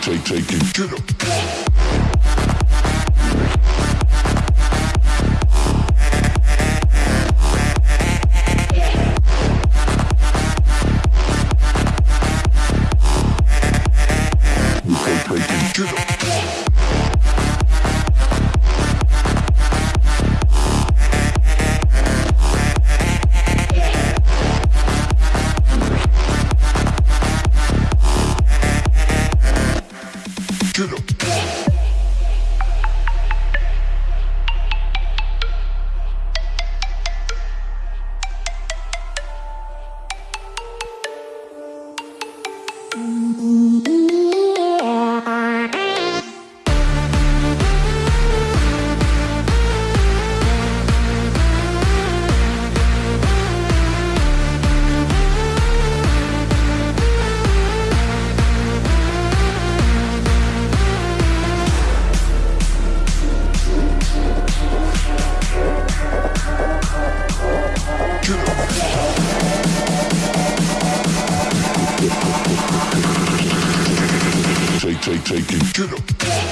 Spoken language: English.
take, take, take it. Get up. Get up. Get up. Take, take, take it, get up.